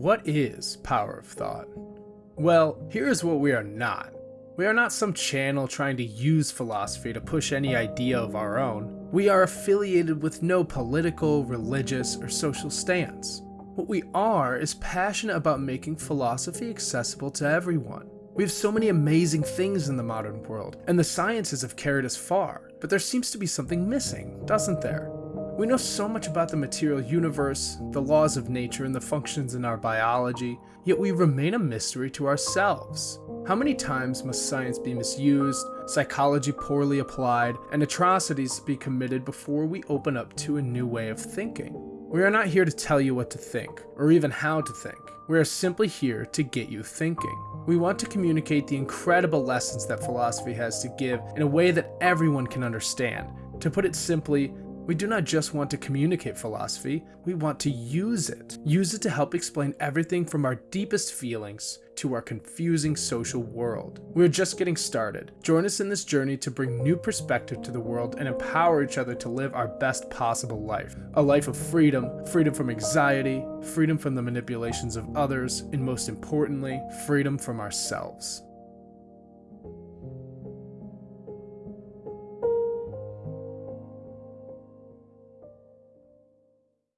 What is power of thought? Well, here is what we are not. We are not some channel trying to use philosophy to push any idea of our own. We are affiliated with no political, religious, or social stance. What we are is passionate about making philosophy accessible to everyone. We have so many amazing things in the modern world, and the sciences have carried us far, but there seems to be something missing, doesn't there? We know so much about the material universe, the laws of nature, and the functions in our biology, yet we remain a mystery to ourselves. How many times must science be misused, psychology poorly applied, and atrocities be committed before we open up to a new way of thinking? We are not here to tell you what to think, or even how to think. We are simply here to get you thinking. We want to communicate the incredible lessons that philosophy has to give in a way that everyone can understand. To put it simply, we do not just want to communicate philosophy, we want to use it. Use it to help explain everything from our deepest feelings to our confusing social world. We're just getting started. Join us in this journey to bring new perspective to the world and empower each other to live our best possible life. A life of freedom, freedom from anxiety, freedom from the manipulations of others, and most importantly, freedom from ourselves.